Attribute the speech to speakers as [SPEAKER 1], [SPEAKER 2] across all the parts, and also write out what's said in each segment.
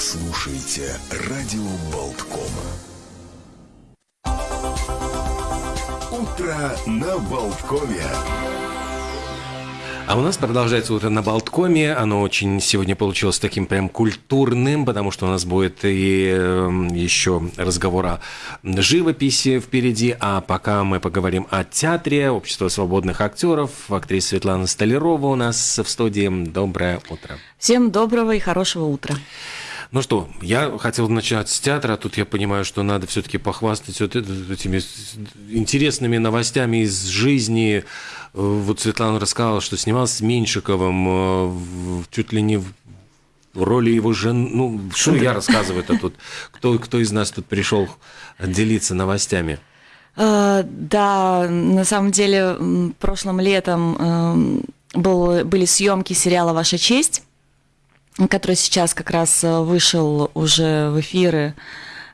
[SPEAKER 1] слушаете радио Болткома. Утро на Болткоме.
[SPEAKER 2] А у нас продолжается утро на Болткоме. Оно очень сегодня получилось таким прям культурным, потому что у нас будет и э, еще разговор о живописи впереди. А пока мы поговорим о театре, Общество свободных актеров, актриса Светлана Столярова у нас в студии. Доброе утро.
[SPEAKER 3] Всем доброго и хорошего утра.
[SPEAKER 2] Ну что, я хотел начать с театра, а тут я понимаю, что надо все-таки похвастать вот этими интересными новостями из жизни. Вот Светлана рассказала, что снималась с Меньшиковым, чуть ли не в роли его жены. Ну, что я рассказываю-то тут? Кто, кто из нас тут пришел делиться новостями?
[SPEAKER 3] А, да, на самом деле, прошлым летом был, были съемки сериала «Ваша честь» который сейчас как раз э, вышел уже в эфиры.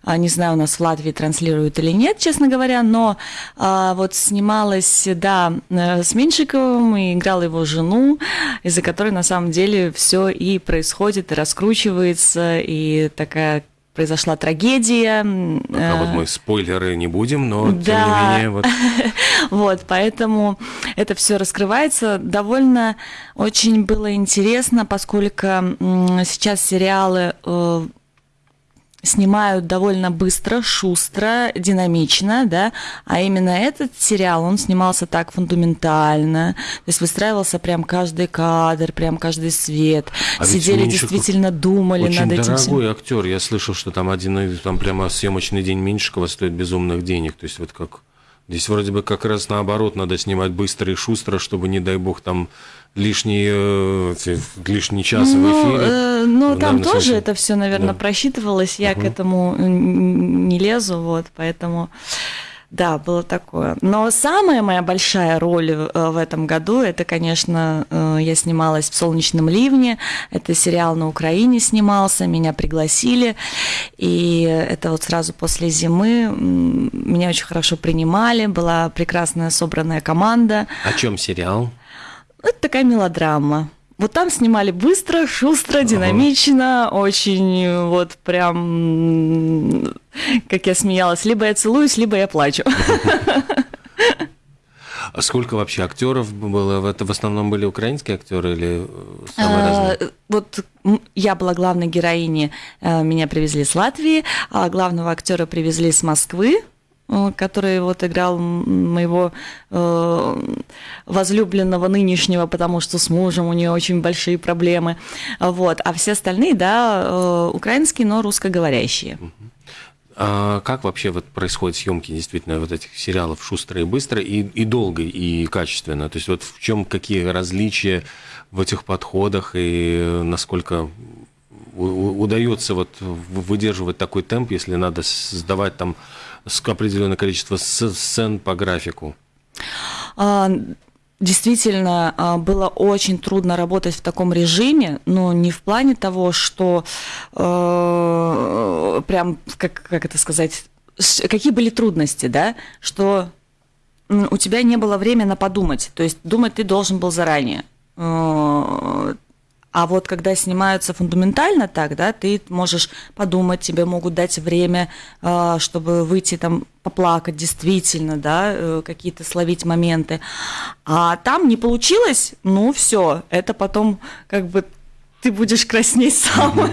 [SPEAKER 3] А, не знаю, у нас в Латвии транслируют или нет, честно говоря, но а, вот снималась, да, э, с Меньшиковым и играла его жену, из-за которой на самом деле все и происходит, и раскручивается, и такая произошла трагедия.
[SPEAKER 2] А вот мы спойлеры не будем, но да. тем не менее вот.
[SPEAKER 3] вот, поэтому это все раскрывается. Довольно очень было интересно, поскольку сейчас сериалы э, снимают довольно быстро, шустро, динамично, да, а именно этот сериал, он снимался так фундаментально, то есть выстраивался прям каждый кадр, прям каждый свет, а сидели действительно думали
[SPEAKER 2] очень
[SPEAKER 3] над этим.
[SPEAKER 2] Очень дорогой актер, я слышал, что там один, там прямо съемочный день Меньшикова стоит безумных денег, то есть вот как Здесь вроде бы как раз наоборот надо снимать быстро и шустро, чтобы, не дай бог, там лишний, э, лишний час ну, в эфире.
[SPEAKER 3] Э, ну, там тоже это все, наверное, да. просчитывалось. Я угу. к этому не лезу, вот, поэтому... Да, было такое. Но самая моя большая роль э, в этом году, это, конечно, э, я снималась в «Солнечном ливне». Это сериал на Украине снимался, меня пригласили. И это вот сразу после зимы меня очень хорошо принимали, была прекрасная собранная команда.
[SPEAKER 2] О чем сериал?
[SPEAKER 3] Это такая мелодрама. Вот там снимали быстро, шустро, динамично, ага. очень вот прям, как я смеялась, либо я целуюсь, либо я плачу.
[SPEAKER 2] А сколько вообще актеров было? Это в основном были украинские актеры или самые а, разные?
[SPEAKER 3] Вот я была главной героиней, э, меня привезли с Латвии, а главного актера привезли с Москвы, Э, который вот играл моего э, возлюбленного нынешнего, потому что с мужем у нее очень большие проблемы. Вот. А все остальные, да, э, украинские, но русскоговорящие.
[SPEAKER 2] А как вообще вот происходят съемки действительно вот этих сериалов шустро и быстро и, и долго и качественно? То есть вот в чем какие различия в этих подходах и насколько удается вот выдерживать такой темп, если надо сдавать там определенное количество сцен по графику?
[SPEAKER 3] А, действительно, а, было очень трудно работать в таком режиме, но не в плане того, что э, прям, как, как это сказать, какие были трудности, да, что у тебя не было времени подумать, то есть думать ты должен был заранее. Э, а вот когда снимаются фундаментально так, да, ты можешь подумать, тебе могут дать время, а, чтобы выйти там поплакать действительно, да, э, какие-то словить моменты. А там не получилось, ну все, это потом как бы ты будешь краснеть сам,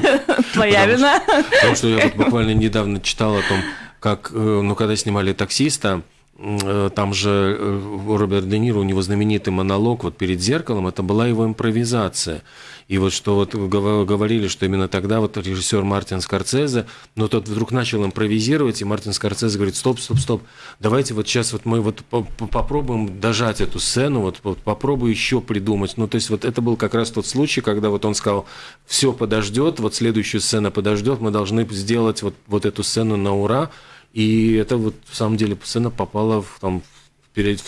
[SPEAKER 3] твоя вина.
[SPEAKER 2] Потому что я вот буквально недавно читал о том, как, э, ну, когда снимали таксиста, Э, там же э, Роберт Де Ниро, у него знаменитый монолог вот перед зеркалом, это была его импровизация. И вот что вот говорили, что именно тогда вот режиссер Мартин Скорцезе, но тот вдруг начал импровизировать, и Мартин Скорцезе говорит, стоп, стоп, стоп, давайте вот сейчас вот мы вот попробуем дожать эту сцену, вот, вот попробую еще придумать. Ну, то есть вот это был как раз тот случай, когда вот он сказал, все подождет, вот следующая сцена подождет, мы должны сделать вот, вот эту сцену на ура, и это вот, в самом деле, сцена попала в, там, перед,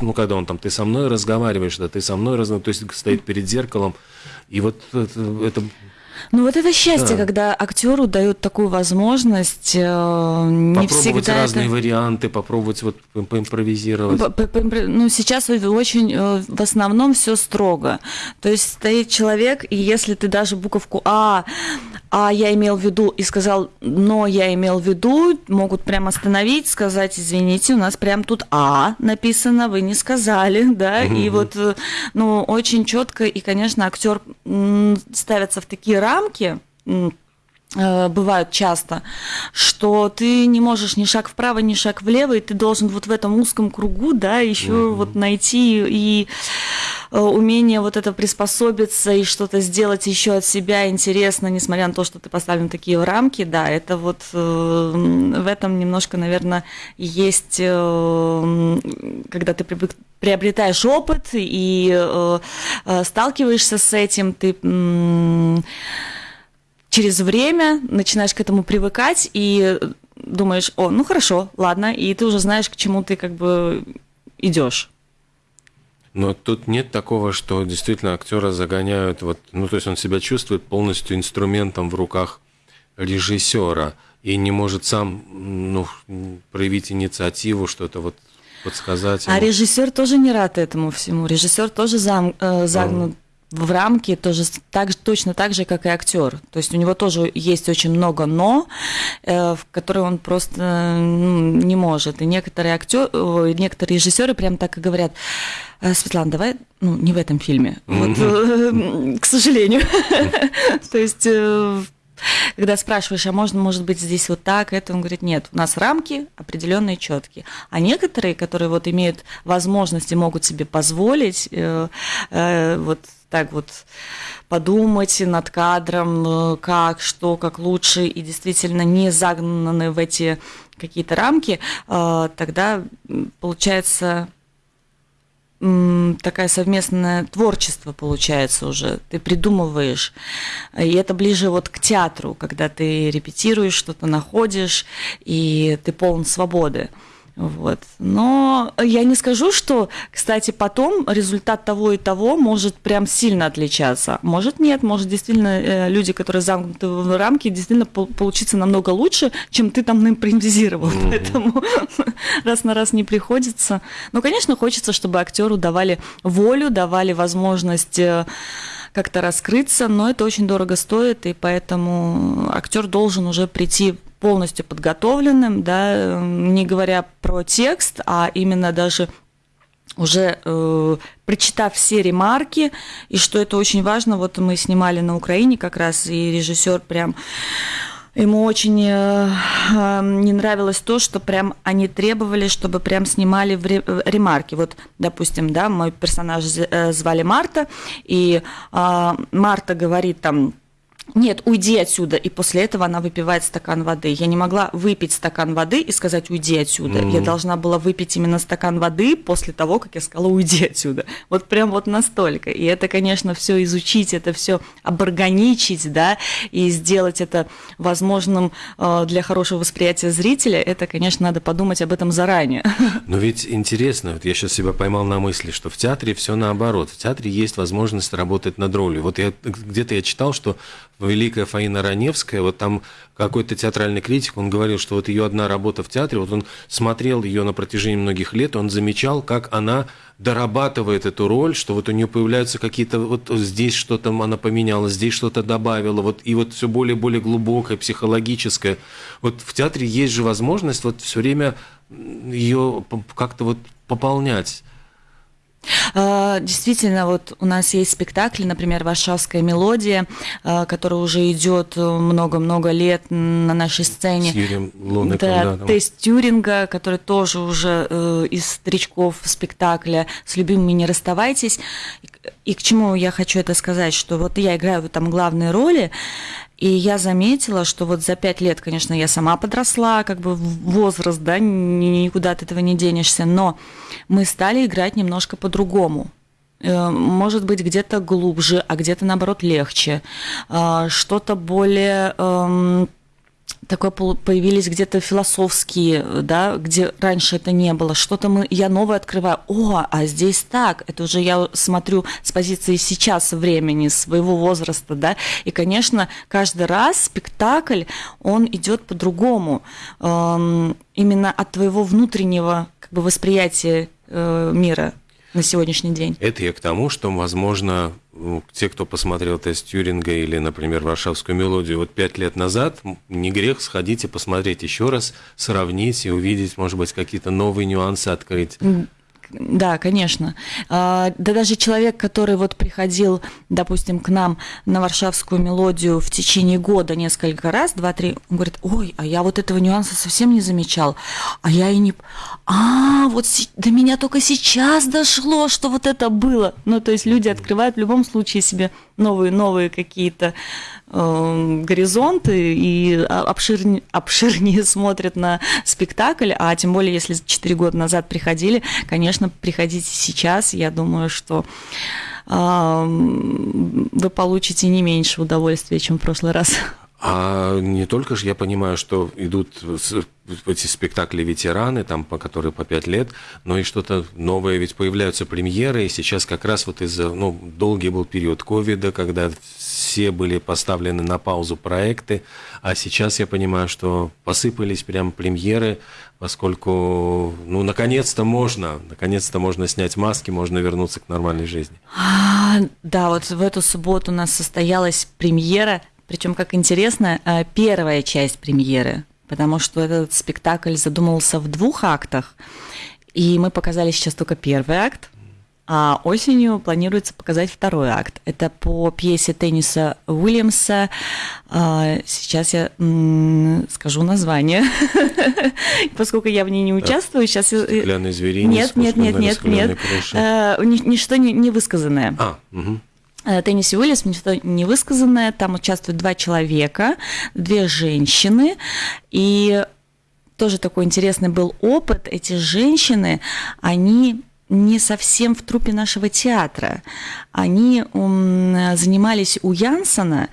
[SPEAKER 2] ну, когда он там, ты со мной разговариваешь, да, ты со мной разговариваешь, то есть стоит перед зеркалом, и вот это, это
[SPEAKER 3] ну вот это счастье, да. когда актеру дают такую возможность. Э, не
[SPEAKER 2] попробовать
[SPEAKER 3] всегда
[SPEAKER 2] разные
[SPEAKER 3] это...
[SPEAKER 2] варианты, попробовать вот поимпровизировать. По
[SPEAKER 3] -по ну сейчас очень э, в основном все строго. То есть стоит человек, и если ты даже буковку А а я имел в виду, и сказал, но я имел в виду, могут прям остановить, сказать, извините, у нас прям тут А написано, вы не сказали, да, и вот, э, ну, очень четко, и, конечно, актер ставится в такие рамки, Э, бывают часто, что ты не можешь ни шаг вправо, ни шаг влево, и ты должен вот в этом узком кругу, да, еще mm-hmm. вот найти и умение вот это приспособиться и что-то сделать еще от себя интересно, несмотря на то, что ты поставлен такие рамки, да, это вот э, в этом немножко, наверное, есть, когда ты приобретаешь опыт и сталкиваешься с этим, ты через время начинаешь к этому привыкать и думаешь, о, ну хорошо, ладно, и ты уже знаешь, к чему ты как бы идешь.
[SPEAKER 2] Но тут нет такого, что действительно актера загоняют, вот, ну то есть он себя чувствует полностью инструментом в руках режиссера и не может сам ну, проявить инициативу, что-то вот подсказать.
[SPEAKER 3] А ему. А режиссер тоже не рад этому всему. Режиссер тоже зам, э, загнут в рамки тоже так, точно так же, как и актер. То есть у него тоже есть очень много но, э, в которые он просто ну, не может. И некоторые актер, некоторые режиссеры прям так и говорят. «Э, Светлана, давай, ну, не в этом фильме. Вот, э, к сожалению. То есть когда спрашиваешь, а можно, может быть, здесь вот так, это, он говорит, нет, у нас рамки определенные, четкие. А некоторые, которые вот имеют возможности, могут себе позволить э, э, вот так вот подумать над кадром, э, как, что, как лучше, и действительно не загнаны в эти какие-то рамки, э, тогда получается такая совместное творчество получается уже. Ты придумываешь. И это ближе вот к театру, когда ты репетируешь, что-то находишь, и ты полон свободы. Вот. Но я не скажу, что, кстати, потом результат того и того может прям сильно отличаться. Может нет, может действительно э, люди, которые замкнуты в рамки, действительно получиться намного лучше, чем ты там наимпровизировал. Mm-hmm. Поэтому раз на раз не приходится. Но, конечно, хочется, чтобы актеру давали волю, давали возможность э, как-то раскрыться, но это очень дорого стоит, и поэтому актер должен уже прийти полностью подготовленным, да, не говоря про текст, а именно даже уже э, прочитав все ремарки, и что это очень важно, вот мы снимали на Украине как раз, и режиссер прям Ему очень э, э, не нравилось то, что прям они требовали, чтобы прям снимали в ремарки. Вот, допустим, да, мой персонаж э, звали Марта, и э, Марта говорит там нет, уйди отсюда. И после этого она выпивает стакан воды. Я не могла выпить стакан воды и сказать, уйди отсюда. Mm-hmm. Я должна была выпить именно стакан воды после того, как я сказала, уйди отсюда. Вот прям вот настолько. И это, конечно, все изучить, это все оборганичить, да, и сделать это возможным э, для хорошего восприятия зрителя, это, конечно, надо подумать об этом заранее.
[SPEAKER 2] Но ведь интересно, вот я сейчас себя поймал на мысли, что в театре все наоборот. В театре есть возможность работать над ролью. Вот я где-то я читал, что великая Фаина Раневская, вот там какой-то театральный критик, он говорил, что вот ее одна работа в театре, вот он смотрел ее на протяжении многих лет, он замечал, как она дорабатывает эту роль, что вот у нее появляются какие-то, вот здесь что-то она поменяла, здесь что-то добавила, вот и вот все более и более глубокое, психологическое. Вот в театре есть же возможность вот все время ее как-то вот пополнять.
[SPEAKER 3] А, действительно, вот у нас есть спектакли, например, «Варшавская мелодия», а, которая уже идет много-много лет на нашей сцене. С
[SPEAKER 2] Юрием Лунником,
[SPEAKER 3] да, да, тест Тюринга, который тоже уже э, из старичков спектакля «С любимыми не расставайтесь». И к чему я хочу это сказать, что вот я играю там главные роли, и я заметила, что вот за пять лет, конечно, я сама подросла, как бы возраст, да, никуда от этого не денешься, но мы стали играть немножко по-другому э, может быть, где-то глубже, а где-то, наоборот, легче. Э, что-то более эм, такое появились где-то философские, да, где раньше это не было. Что-то мы, я новое открываю. О, а здесь так. Это уже я смотрю с позиции сейчас времени, своего возраста, да. И, конечно, каждый раз спектакль, он идет по-другому. Эм, именно от твоего внутреннего как бы, восприятия э, мира на сегодняшний день.
[SPEAKER 2] Это я к тому, что, возможно, те, кто посмотрел тест Тюринга или, например, Варшавскую мелодию вот пять лет назад, не грех сходить и посмотреть еще раз, сравнить и увидеть, может быть, какие-то новые нюансы открыть.
[SPEAKER 3] Да, конечно. А, да даже человек, который вот приходил, допустим, к нам на варшавскую мелодию в течение года несколько раз, два-три, он говорит, ой, а я вот этого нюанса совсем не замечал, а я и не... А, вот до меня только сейчас дошло, что вот это было. Ну, то есть люди открывают в любом случае себе новые-новые какие-то горизонты и обширнее, обширнее смотрят на спектакль, а тем более, если 4 года назад приходили, конечно, приходите сейчас, я думаю, что э, вы получите не меньше удовольствия, чем в прошлый раз.
[SPEAKER 2] А не только же я понимаю, что идут эти спектакли ветераны, там, по которые по пять лет, но и что-то новое, ведь появляются премьеры, и сейчас как раз вот из-за, ну, долгий был период ковида, когда все были поставлены на паузу проекты, а сейчас я понимаю, что посыпались прям премьеры, поскольку, ну, наконец-то можно, наконец-то можно снять маски, можно вернуться к нормальной жизни.
[SPEAKER 3] А, да, вот в эту субботу у нас состоялась премьера причем, как интересно, э, первая часть премьеры, потому что этот спектакль задумывался в двух актах, и мы показали сейчас только первый акт, а осенью планируется показать второй акт. Это по пьесе тенниса Уильямса. А, сейчас я скажу название, поскольку я в ней не участвую. Сейчас.
[SPEAKER 2] Стеклянный зверинец.
[SPEAKER 3] Нет, нет, нет, нет, нет. Э, ничто не высказанное.
[SPEAKER 2] А, угу.
[SPEAKER 3] Э, Тенниси Уиллис, ничто не высказанное, там участвуют два человека, две женщины, и тоже такой интересный был опыт. Эти женщины, они не совсем в трупе нашего театра. Они занимались у Янсона,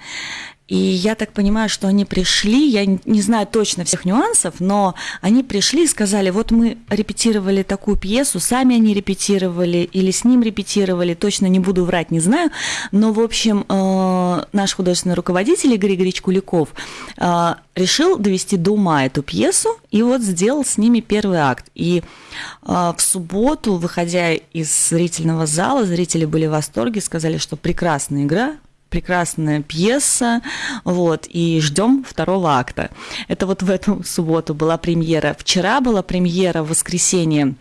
[SPEAKER 3] и я так понимаю, что они пришли, я не знаю точно всех нюансов, но они пришли и сказали, вот мы репетировали такую пьесу, сами они репетировали или с ним репетировали, точно не буду врать, не знаю, но, в общем, э, наш художественный руководитель Игорь Игоревич Куликов э, решил довести до ума эту пьесу и вот сделал с ними первый акт. И э, в субботу, выходя из зрительного зала, зрители были в восторге, сказали, что прекрасная игра, прекрасная пьеса, вот, и ждем второго акта. Это вот в эту субботу была премьера. Вчера была премьера в воскресенье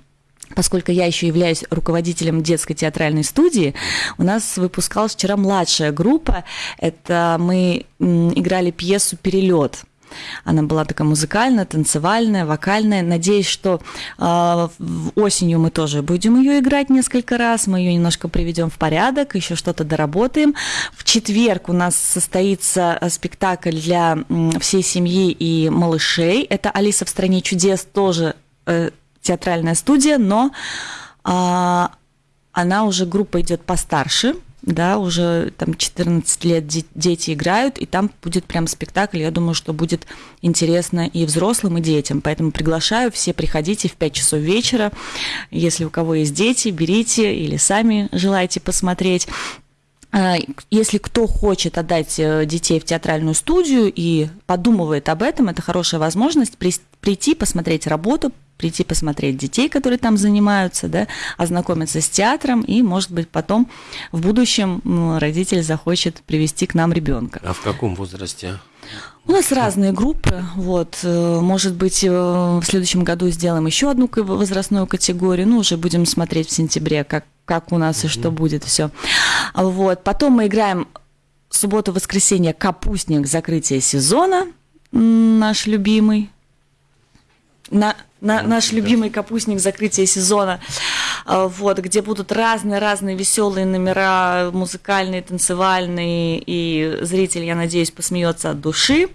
[SPEAKER 3] Поскольку я еще являюсь руководителем детской театральной студии, у нас выпускалась вчера младшая группа. Это мы играли пьесу «Перелет». Она была такая музыкальная, танцевальная, вокальная. Надеюсь, что э, осенью мы тоже будем ее играть несколько раз. Мы ее немножко приведем в порядок, еще что-то доработаем. В четверг у нас состоится э, спектакль для всей семьи и малышей. Это Алиса в стране чудес тоже э, театральная студия, но э, она уже группа идет постарше да, уже там 14 лет дети играют, и там будет прям спектакль, я думаю, что будет интересно и взрослым, и детям, поэтому приглашаю, все приходите в 5 часов вечера, если у кого есть дети, берите или сами желаете посмотреть. А, если кто хочет отдать э, детей в театральную студию и подумывает об этом, это хорошая возможность прийти, посмотреть работу, прийти посмотреть детей, которые там занимаются, да, ознакомиться с театром, и, может быть, потом в будущем родитель захочет привести к нам ребенка.
[SPEAKER 2] А в каком возрасте?
[SPEAKER 3] У нас разные группы, вот, э, может быть, э, в следующем году сделаем еще одну возрастную категорию, ну, уже будем смотреть в сентябре, как, как у нас и что будет все. Вот, потом мы играем субботу-воскресенье «Капустник. Закрытие сезона», наш любимый, на, на, наш любимый капустник закрытия сезона, а, вот, где будут разные-разные веселые номера, музыкальные, танцевальные, и зритель, я надеюсь, посмеется от души.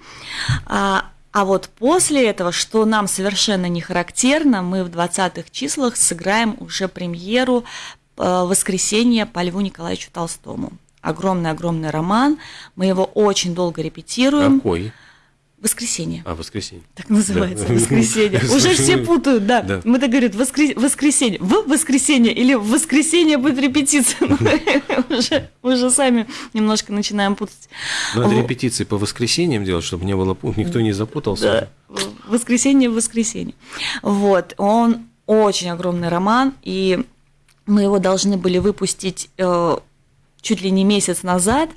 [SPEAKER 3] А, а вот после этого, что нам совершенно не характерно, мы в 20-х числах сыграем уже премьеру а, «Воскресенье» по Льву Николаевичу Толстому. Огромный-огромный роман. Мы его очень долго репетируем.
[SPEAKER 2] Какой?
[SPEAKER 3] Воскресенье.
[SPEAKER 2] А, воскресенье.
[SPEAKER 3] Так называется, да. воскресенье. Уже все путают, да. да. Мы так говорят, воскрес... воскресенье. В воскресенье или в воскресенье будет репетиция. уже, уже сами немножко начинаем путать.
[SPEAKER 2] Надо репетиции по воскресеньям делать, чтобы не было, никто не запутался.
[SPEAKER 3] Да. Воскресенье, воскресенье. Вот, он очень огромный роман, и мы его должны были выпустить э, чуть ли не месяц назад,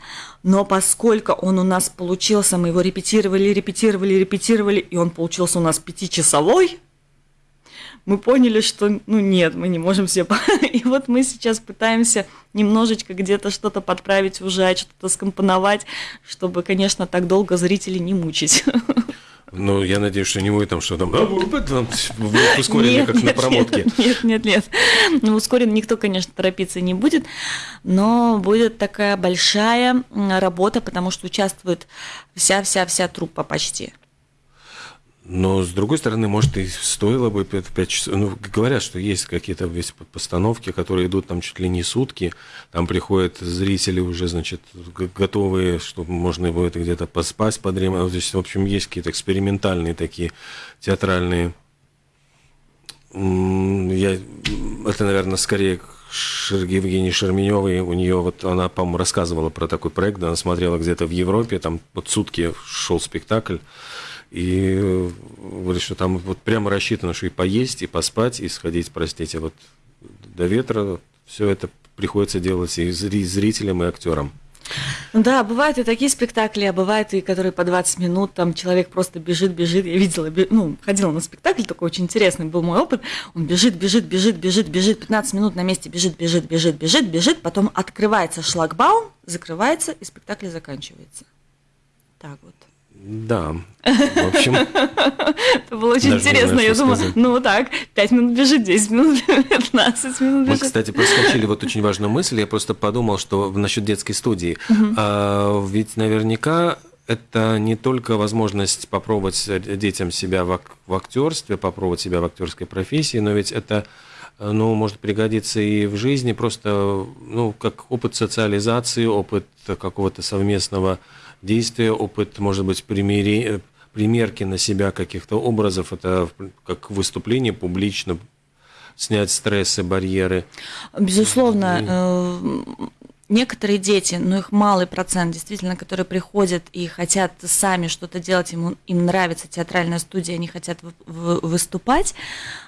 [SPEAKER 3] но поскольку он у нас получился, мы его репетировали, репетировали, репетировали, и он получился у нас пятичасовой, мы поняли, что, ну нет, мы не можем все... И вот мы сейчас пытаемся немножечко где-то что-то подправить, ужать, что-то скомпоновать, чтобы, конечно, так долго зрителей не мучить.
[SPEAKER 2] Ну, я надеюсь, что не будет там что там, ускоренный, как на промотке.
[SPEAKER 3] Нет, нет, нет. Ну, ускорен никто, конечно, торопиться не будет, но будет такая большая работа, потому что участвует вся-вся-вся труппа почти.
[SPEAKER 2] Но, с другой стороны, может, и стоило бы 5 часов. Ну, говорят, что есть какие-то весь постановки, которые идут там чуть ли не сутки. Там приходят зрители уже, значит, готовые, чтобы можно будет где-то поспать, подремать. То есть, в общем, есть какие-то экспериментальные такие театральные. Я, это, наверное, скорее Евгении Шерменевой, у нее вот она, по-моему, рассказывала про такой проект, она смотрела где-то в Европе, там вот сутки шел спектакль, и э, говорит, что там вот прямо рассчитано, что и поесть, и поспать, и сходить, простите, вот до ветра. Все это приходится делать и зрителям, и актерам.
[SPEAKER 3] Да, бывают и такие спектакли, а бывают и которые по 20 минут, там человек просто бежит, бежит. Я видела, ну, ходила на спектакль, такой очень интересный был мой опыт. Он бежит, бежит, бежит, бежит, бежит, 15 минут на месте бежит, бежит, бежит, бежит, бежит, потом открывается шлагбаум, закрывается, и спектакль заканчивается. Так вот.
[SPEAKER 2] Да, в общем...
[SPEAKER 3] Это было очень интересно. Я думаю, ну так, 5 минут бежит, 10 минут, 15 минут
[SPEAKER 2] бежит. Мы, кстати, проскочили вот очень важную мысль. Я просто подумал, что насчет детской студии. А, ведь наверняка это не только возможность попробовать детям себя в, в актерстве, попробовать себя в актерской профессии, но ведь это ну, может пригодиться и в жизни, просто, ну, как опыт социализации, опыт какого-то совместного действия, опыт, может быть, примери, примерки на себя каких-то образов, это как выступление публично, снять стрессы, барьеры.
[SPEAKER 3] Безусловно, некоторые дети, но их малый процент, действительно, которые приходят и хотят сами что-то делать, им, им нравится театральная студия, они хотят выступать,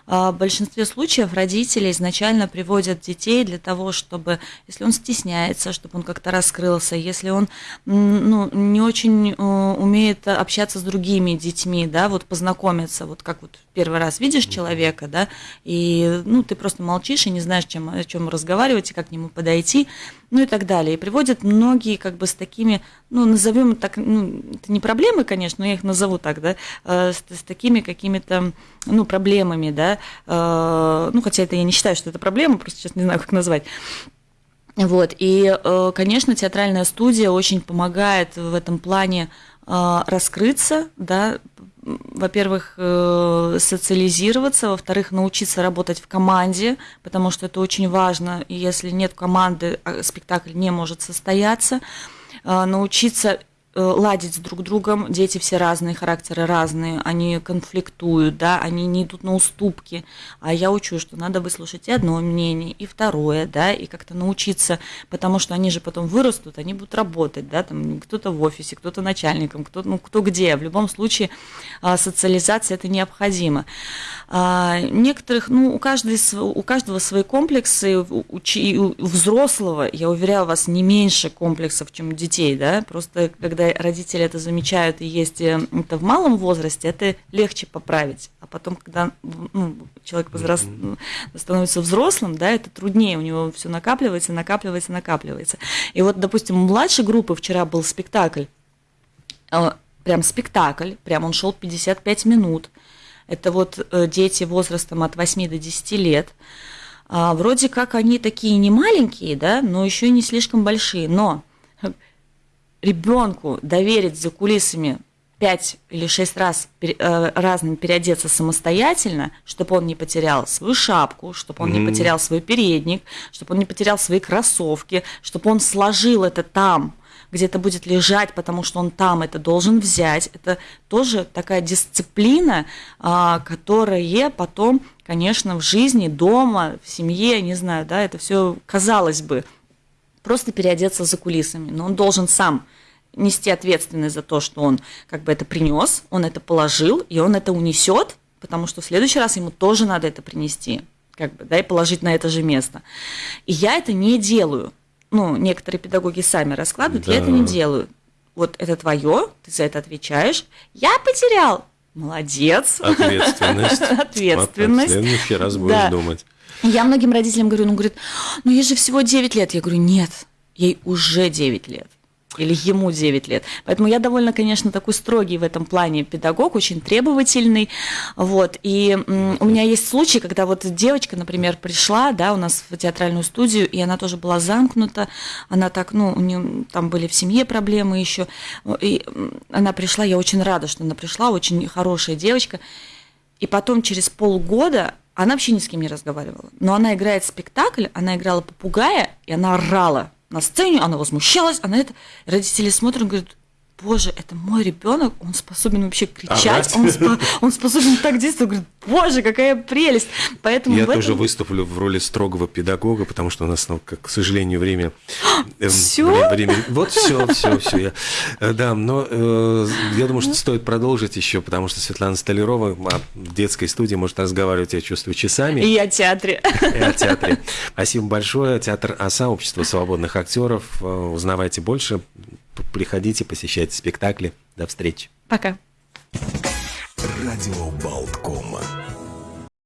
[SPEAKER 3] в большинстве случаев родители изначально приводят детей для того, чтобы, если он стесняется, чтобы он как-то раскрылся, если он ну, не очень э, умеет общаться с другими детьми, да, вот познакомиться, вот как вот первый раз видишь человека, да, и ну, ты просто молчишь и не знаешь, чем, о чем разговаривать и как к нему подойти, ну и так далее. И приводят многие как бы с такими, ну, назовем так, ну, это не проблемы, конечно, но я их назову так, да, э, с, с такими какими-то, ну, проблемами, да, э, ну, хотя это я не считаю, что это проблема, просто сейчас не знаю, как назвать. Вот, и, э, конечно, театральная студия очень помогает в этом плане раскрыться, да, во-первых, э, социализироваться, во-вторых, научиться работать в команде, потому что это очень важно, и если нет команды, а спектакль не может состояться, э, научиться Э, ладить с друг другом. Дети все разные, характеры разные, они конфликтуют, да, они не идут на уступки. А я учу, что надо выслушать и одно мнение, и второе, да, и как-то научиться, потому что они же потом вырастут, они будут работать, да, там кто-то в офисе, кто-то начальником, кто, ну, кто где. В любом случае а, социализация это необходимо. А, некоторых, ну, у, каждой, у каждого свои комплексы, у, у взрослого, я уверяю вас, не меньше комплексов, чем у детей, да, просто когда родители это замечают и есть э, это в малом возрасте, это легче поправить. А потом, когда ну, человек возраст, становится взрослым, да, это труднее, у него все накапливается, накапливается, накапливается. И вот, допустим, у младшей группы вчера был спектакль, э, прям спектакль, прям он шел 55 минут, это вот э, дети возрастом от 8 до 10 лет. А, вроде как они такие не маленькие, да, но еще не слишком большие. Но ребенку доверить за кулисами 5 или 6 раз э, разным переодеться самостоятельно, чтобы он не потерял свою шапку, чтобы он mm-hmm. не потерял свой передник, чтобы он не потерял свои кроссовки, чтобы он сложил это там – где это будет лежать, потому что он там это должен взять. Это тоже такая дисциплина, а, которая потом, конечно, в жизни, дома, в семье, не знаю, да, это все, казалось бы, просто переодеться за кулисами. Но он должен сам нести ответственность за то, что он как бы это принес, он это положил, и он это унесет, потому что в следующий раз ему тоже надо это принести, как бы, да, и положить на это же место. И я это не делаю. ну, некоторые педагоги сами раскладывают, я это не
[SPEAKER 2] Да.
[SPEAKER 3] делаю. Вот это твое, ты за это отвечаешь. Я потерял. Молодец.
[SPEAKER 2] Ответственность.
[SPEAKER 3] Ответственность.
[SPEAKER 2] В следующий раз будешь
[SPEAKER 3] Да.
[SPEAKER 2] думать.
[SPEAKER 3] Я многим родителям говорю, ну, говорит, ну, ей же всего 9 лет. Я говорю, нет, ей уже 9 лет. Или ему 9 лет. Поэтому я довольно, конечно, такой строгий в этом плане педагог, очень требовательный. Вот. И у меня есть случай, когда вот девочка, например, пришла, да, у нас в театральную студию, и она тоже была замкнута. Она так, ну, у нее там были в семье проблемы еще. И она пришла, я очень рада, что она пришла, очень хорошая девочка. И потом через полгода она вообще ни с кем не разговаривала. Но она играет спектакль, она играла попугая, и она орала на сцене, она возмущалась, она это... Родители смотрят и говорят, боже, это мой ребенок, он способен вообще кричать, он, спо- он способен так действовать. Говорит, боже, какая прелесть. Поэтому
[SPEAKER 2] Я
[SPEAKER 3] этом-
[SPEAKER 2] тоже выступлю в роли строгого педагога, потому что у нас, ну, как, к сожалению, время... эм,
[SPEAKER 3] Всё?
[SPEAKER 2] вре- время- Вот все, все, все. Да, но э, я думаю, что стоит продолжить еще, потому что Светлана Столярова а, в детской студии может разговаривать, я чувствую, часами.
[SPEAKER 3] И о театре.
[SPEAKER 2] и о театре. Спасибо большое. Театр ОСА, Общество свободных актеров. Э, Узнавайте больше, приходите, посещайте спектакли. До встречи.
[SPEAKER 3] Пока.
[SPEAKER 1] Радио Болткома.